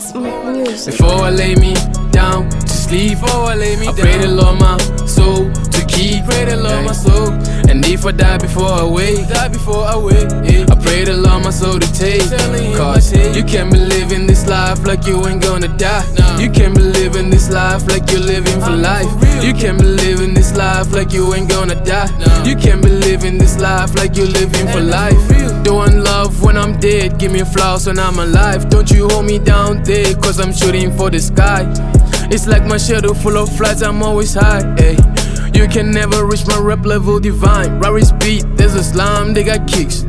It's music. Before I lay me down to sleep, before I lay me down, pray the Lord my soul to keep, pray the Lord my soul. And if I die before I wake, die before I wake. I pray the Lord my soul to take. Cause you can't be living this life like you ain't gonna die. You can't be living this life like you're living for life. You can't be living this life like you ain't gonna die. You can't be living this life like you're living for life. I'm dead, give me flowers when I'm alive. Don't you hold me down there, cause I'm shooting for the sky. It's like my shadow full of flights, I'm always high. Ay. You can never reach my rep level divine. Rari's beat, there's a slime, they got kicks.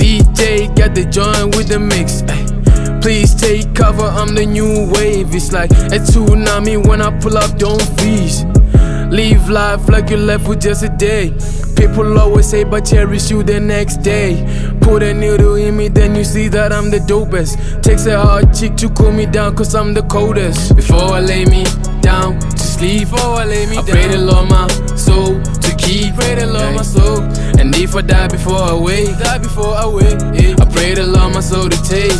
DJ got the joint with the mix. Ay. Please take cover, I'm the new wave. It's like a tsunami when I pull up, don't freeze. Live life like you left with just a day. People always say, but cherish you the next day. Put a needle in me, then you see that I'm the dopest. Takes a hard chick to cool me down, cause I'm the coldest. Before I lay me down to sleep, before I lay me I down, pray the Lord my soul to keep. Pray the Lord my soul. And if I die before I wake, die before I wake, yeah. I pray the Lord my soul to take.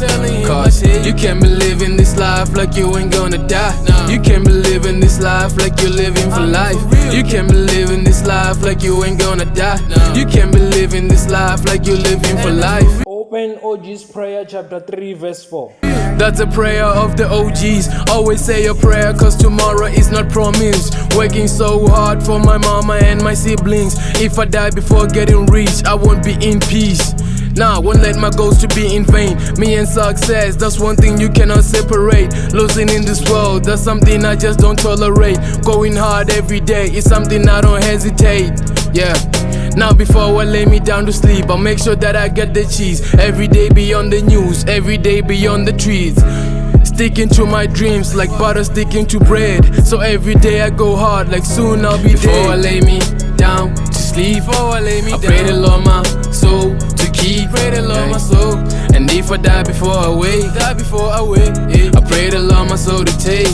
Cause you can't be living this life like you ain't gonna die. You can't be living this life like you're living for life. You can't be living this life like you ain't gonna die. You can't be living this life like you're living for life. Open OG's prayer chapter 3 verse 4. That's a prayer of the OGs. Always say a prayer, cause tomorrow is not promised. Working so hard for my mama and my siblings. If I die before getting rich, I won't be in peace. Nah, won't let my goals to be in vain. Me and success, that's one thing you cannot separate. Losing in this world, that's something I just don't tolerate. Going hard every day is something I don't hesitate. Yeah. Now before I lay me down to sleep, I'll make sure that I get the cheese. Every day beyond the news, every day beyond the trees. Sticking to my dreams like butter sticking to bread. So every day I go hard, like soon I'll be before dead. Before I lay me down to sleep, before I lay me I down, pray the Lord my soul to keep. Pray the Lord my soul. And if I die before I wake, die before I wake, yeah. Pray the Lord my soul to take.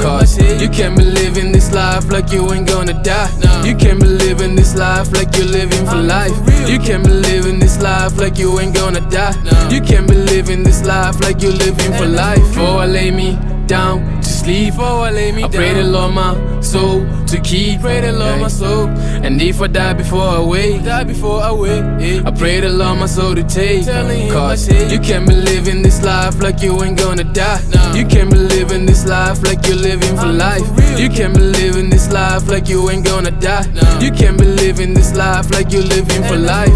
Cause you can't be living this life like you ain't gonna die. You can't be living this life like you're living for life. You can't be living this life like you ain't gonna die. You can't be living this life like you're living for life. Before I lay me down to sleep, before I lay me I pray the Lord my soul to keep. Pray the Lord my soul. And if I die before I wake, die before I wake, yeah. I pray the Lord my soul to take. Cause you can't be living this life like you ain't gonna die. You can't be living this life like you're living for life. You can't be living this life like you ain't gonna die. You can't be living this life like you're living for life.